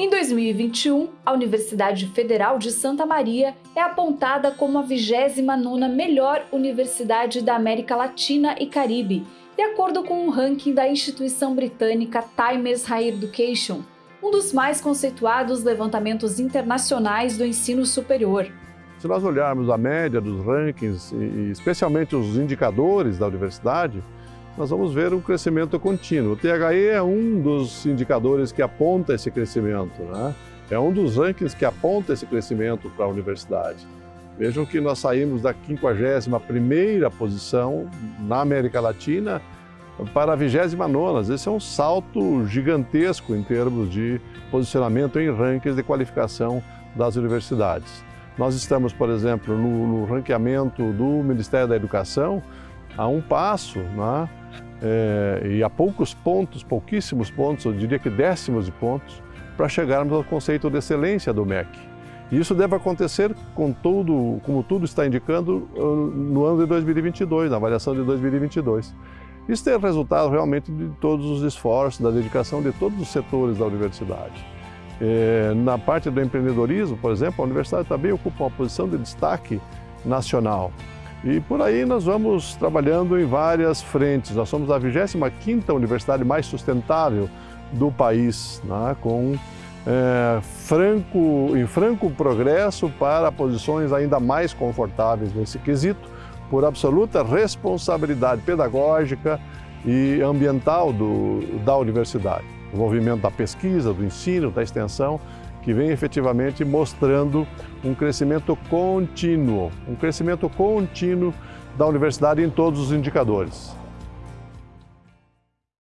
Em 2021, a Universidade Federal de Santa Maria é apontada como a 29ª melhor universidade da América Latina e Caribe, de acordo com um ranking da instituição britânica Times Higher Education, um dos mais conceituados levantamentos internacionais do ensino superior. Se nós olharmos a média dos rankings, e especialmente os indicadores da universidade, nós vamos ver um crescimento contínuo. O THE é um dos indicadores que aponta esse crescimento, né? é um dos rankings que aponta esse crescimento para a universidade. Vejam que nós saímos da 51ª posição na América Latina para a 29ª. Esse é um salto gigantesco em termos de posicionamento em rankings de qualificação das universidades. Nós estamos, por exemplo, no, no ranqueamento do Ministério da Educação a um passo né, é, e a poucos pontos, pouquíssimos pontos, eu diria que décimos de pontos, para chegarmos ao conceito de excelência do MEC. E isso deve acontecer com tudo, como tudo está indicando, uh, no ano de 2022, na avaliação de 2022. Isso é resultado realmente de todos os esforços, da dedicação de todos os setores da universidade. É, na parte do empreendedorismo, por exemplo, a universidade também ocupa uma posição de destaque nacional. E por aí nós vamos trabalhando em várias frentes. Nós somos a 25ª universidade mais sustentável do país, né, com é, franco, em franco progresso para posições ainda mais confortáveis nesse quesito, por absoluta responsabilidade pedagógica e ambiental do, da universidade. Envolvimento da pesquisa, do ensino, da extensão, que vem efetivamente mostrando um crescimento contínuo, um crescimento contínuo da universidade em todos os indicadores.